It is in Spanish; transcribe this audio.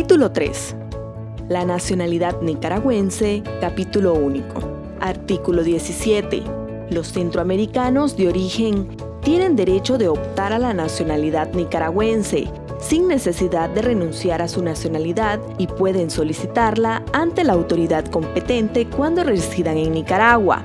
Título 3. La nacionalidad nicaragüense, capítulo único. Artículo 17. Los centroamericanos de origen tienen derecho de optar a la nacionalidad nicaragüense, sin necesidad de renunciar a su nacionalidad y pueden solicitarla ante la autoridad competente cuando residan en Nicaragua.